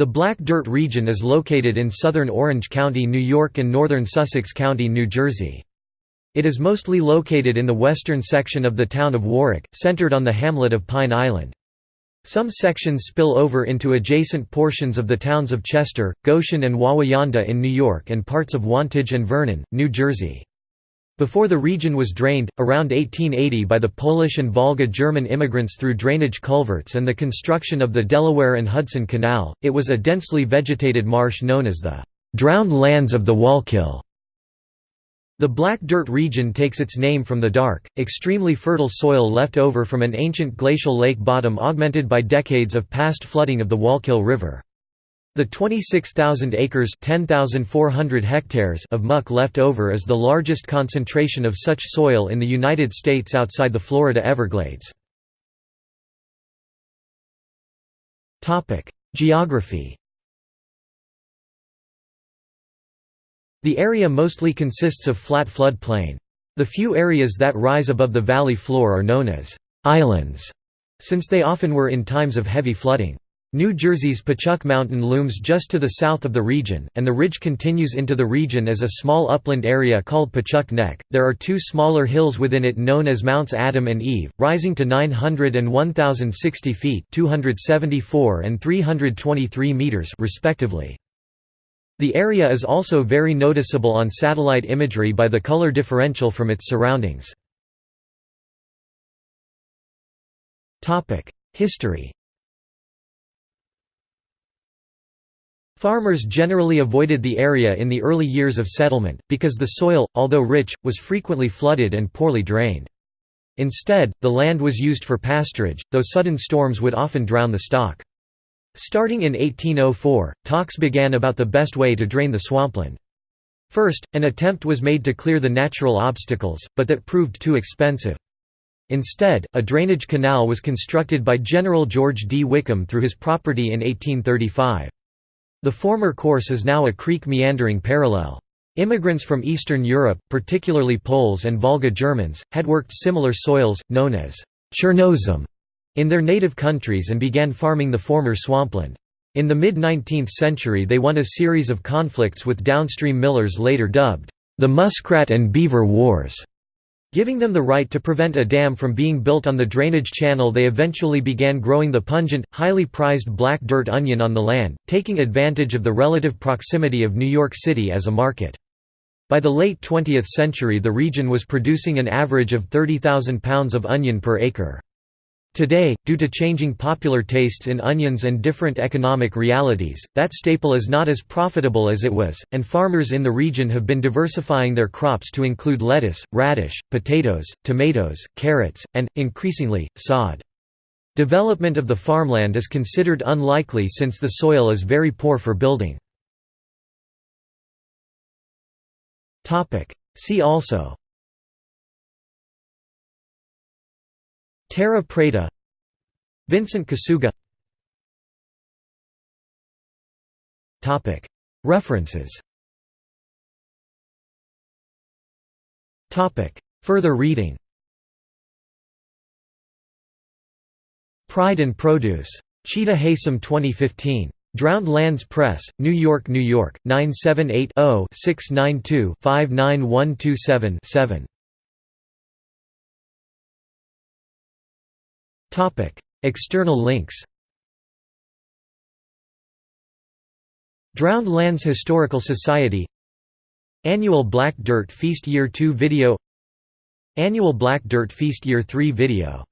The Black Dirt region is located in southern Orange County, New York and northern Sussex County, New Jersey. It is mostly located in the western section of the town of Warwick, centered on the hamlet of Pine Island. Some sections spill over into adjacent portions of the towns of Chester, Goshen and Wawayanda in New York and parts of Wantage and Vernon, New Jersey. Before the region was drained, around 1880 by the Polish and Volga German immigrants through drainage culverts and the construction of the Delaware and Hudson Canal, it was a densely vegetated marsh known as the «drowned lands of the Wallkill». The Black Dirt region takes its name from the dark, extremely fertile soil left over from an ancient glacial lake bottom augmented by decades of past flooding of the Wallkill River. The 26,000 acres hectares of muck left over is the largest concentration of such soil in the United States outside the Florida Everglades. Geography The area mostly consists of flat flood plain. The few areas that rise above the valley floor are known as «islands», since they often were in times of heavy flooding. New Jersey's Pochuck Mountain looms just to the south of the region, and the ridge continues into the region as a small upland area called Pochuck Neck. There are two smaller hills within it known as Mounts Adam and Eve, rising to 900 and 1060 feet, 274 and 323 meters respectively. The area is also very noticeable on satellite imagery by the color differential from its surroundings. Topic: History Farmers generally avoided the area in the early years of settlement, because the soil, although rich, was frequently flooded and poorly drained. Instead, the land was used for pasturage, though sudden storms would often drown the stock. Starting in 1804, talks began about the best way to drain the swampland. First, an attempt was made to clear the natural obstacles, but that proved too expensive. Instead, a drainage canal was constructed by General George D. Wickham through his property in 1835. The former course is now a creek meandering parallel. Immigrants from Eastern Europe, particularly Poles and Volga Germans, had worked similar soils, known as Chernozem, in their native countries and began farming the former swampland. In the mid-19th century they won a series of conflicts with downstream millers later dubbed, the Muskrat and Beaver Wars. Giving them the right to prevent a dam from being built on the drainage channel they eventually began growing the pungent, highly prized black dirt onion on the land, taking advantage of the relative proximity of New York City as a market. By the late 20th century the region was producing an average of 30,000 pounds of onion per acre. Today, due to changing popular tastes in onions and different economic realities, that staple is not as profitable as it was, and farmers in the region have been diversifying their crops to include lettuce, radish, potatoes, tomatoes, carrots, and, increasingly, sod. Development of the farmland is considered unlikely since the soil is very poor for building. See also Terra Preta Vincent Kosuga References Further reading Pride and Produce. Cheetah Haysom 2015. Drowned Lands Press, New York, New York, 978 0 692 59127 7. External links Drowned Lands Historical Society Annual Black Dirt Feast Year 2 video Annual Black Dirt Feast Year 3 video